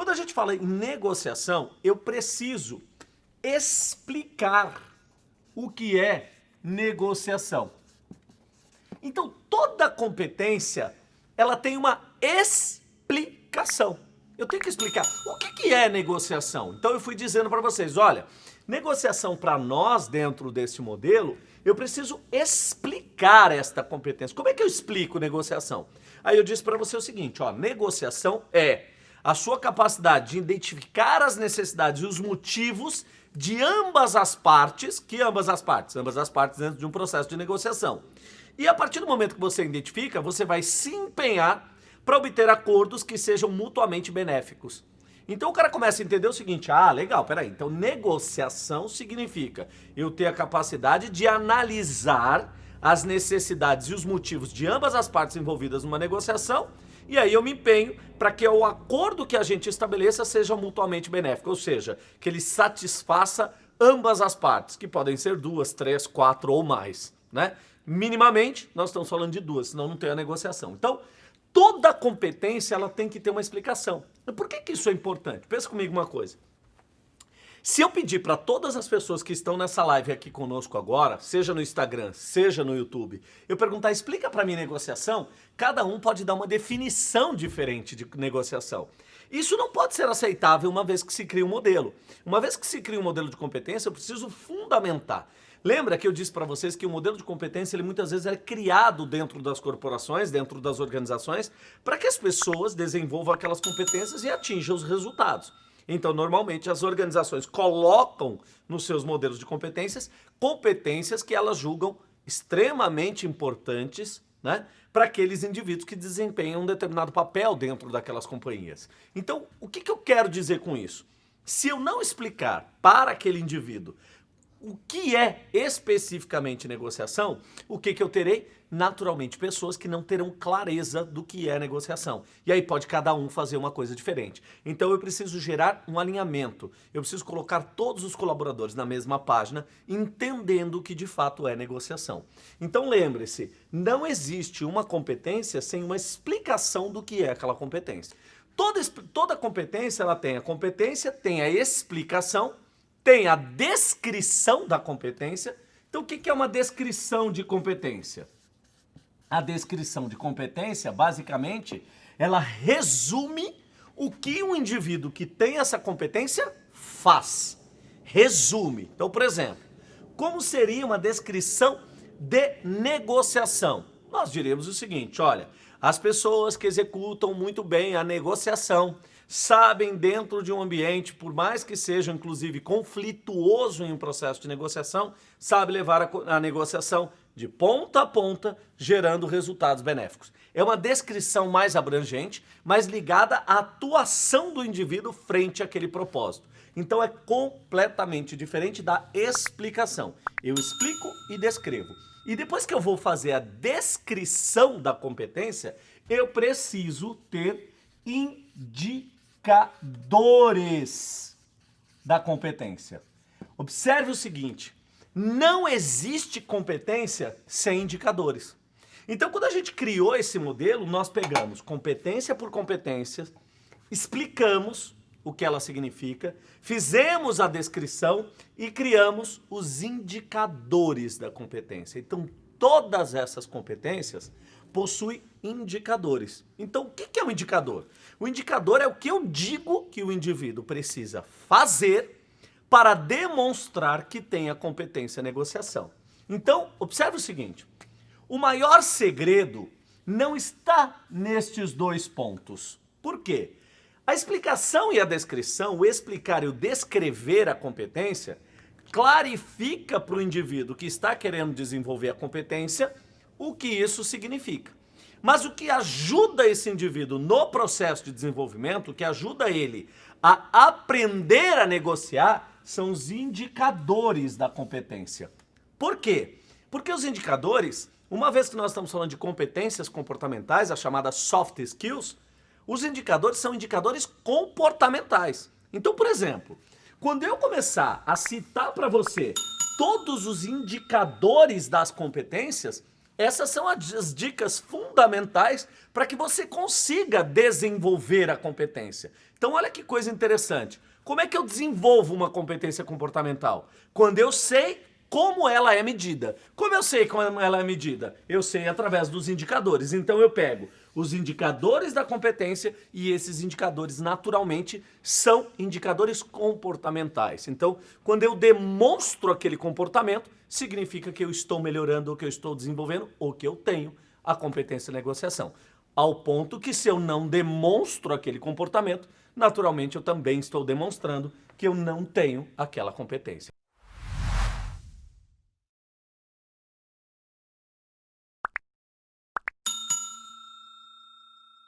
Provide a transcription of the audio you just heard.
Quando a gente fala em negociação, eu preciso explicar o que é negociação. Então, toda competência, ela tem uma explicação. Eu tenho que explicar o que, que é negociação. Então, eu fui dizendo para vocês, olha, negociação para nós, dentro desse modelo, eu preciso explicar esta competência. Como é que eu explico negociação? Aí eu disse para você o seguinte, ó, negociação é a sua capacidade de identificar as necessidades e os motivos de ambas as partes, que ambas as partes? Ambas as partes dentro de um processo de negociação. E a partir do momento que você identifica, você vai se empenhar para obter acordos que sejam mutuamente benéficos. Então o cara começa a entender o seguinte, ah, legal, peraí, então negociação significa eu ter a capacidade de analisar as necessidades e os motivos de ambas as partes envolvidas numa negociação e aí eu me empenho para que o acordo que a gente estabeleça seja mutuamente benéfico, ou seja, que ele satisfaça ambas as partes, que podem ser duas, três, quatro ou mais, né? Minimamente, nós estamos falando de duas, senão não tem a negociação. Então, toda competência ela tem que ter uma explicação. Por que, que isso é importante? Pensa comigo uma coisa. Se eu pedir para todas as pessoas que estão nessa live aqui conosco agora, seja no Instagram, seja no YouTube, eu perguntar, explica para mim negociação, cada um pode dar uma definição diferente de negociação. Isso não pode ser aceitável uma vez que se cria um modelo. Uma vez que se cria um modelo de competência, eu preciso fundamentar. Lembra que eu disse para vocês que o modelo de competência ele muitas vezes é criado dentro das corporações, dentro das organizações, para que as pessoas desenvolvam aquelas competências e atinjam os resultados. Então, normalmente, as organizações colocam nos seus modelos de competências competências que elas julgam extremamente importantes né, para aqueles indivíduos que desempenham um determinado papel dentro daquelas companhias. Então, o que, que eu quero dizer com isso? Se eu não explicar para aquele indivíduo o que é especificamente negociação, o que, que eu terei? Naturalmente, pessoas que não terão clareza do que é negociação. E aí pode cada um fazer uma coisa diferente. Então eu preciso gerar um alinhamento. Eu preciso colocar todos os colaboradores na mesma página, entendendo o que de fato é negociação. Então lembre-se, não existe uma competência sem uma explicação do que é aquela competência. Toda, toda competência, ela tem a competência, tem a explicação tem a descrição da competência. Então, o que é uma descrição de competência? A descrição de competência, basicamente, ela resume o que um indivíduo que tem essa competência faz. Resume. Então, por exemplo, como seria uma descrição de negociação? Nós diríamos o seguinte, olha, as pessoas que executam muito bem a negociação, sabem dentro de um ambiente, por mais que seja inclusive conflituoso em um processo de negociação, sabe levar a, a negociação de ponta a ponta, gerando resultados benéficos. É uma descrição mais abrangente, mais ligada à atuação do indivíduo frente àquele propósito. Então é completamente diferente da explicação. Eu explico e descrevo. E depois que eu vou fazer a descrição da competência, eu preciso ter indicadores indicadores da competência. Observe o seguinte, não existe competência sem indicadores. Então, quando a gente criou esse modelo, nós pegamos competência por competência, explicamos o que ela significa, fizemos a descrição e criamos os indicadores da competência. Então, todas essas competências possuem indicadores. Então, o que é um indicador? O indicador é o que eu digo que o indivíduo precisa fazer para demonstrar que tem a competência negociação. Então, observe o seguinte, o maior segredo não está nestes dois pontos. Por quê? A explicação e a descrição, o explicar e o descrever a competência, clarifica para o indivíduo que está querendo desenvolver a competência o que isso significa. Mas o que ajuda esse indivíduo no processo de desenvolvimento, o que ajuda ele a aprender a negociar, são os indicadores da competência. Por quê? Porque os indicadores, uma vez que nós estamos falando de competências comportamentais, as chamadas soft skills, os indicadores são indicadores comportamentais. Então, por exemplo, quando eu começar a citar para você todos os indicadores das competências, Essas são as dicas fundamentais para que você consiga desenvolver a competência. Então olha que coisa interessante. Como é que eu desenvolvo uma competência comportamental? Quando eu sei como ela é medida. Como eu sei como ela é medida? Eu sei através dos indicadores. Então eu pego os indicadores da competência e esses indicadores naturalmente são indicadores comportamentais. Então, quando eu demonstro aquele comportamento, significa que eu estou melhorando ou que eu estou desenvolvendo ou que eu tenho a competência de negociação. Ao ponto que se eu não demonstro aquele comportamento, naturalmente eu também estou demonstrando que eu não tenho aquela competência.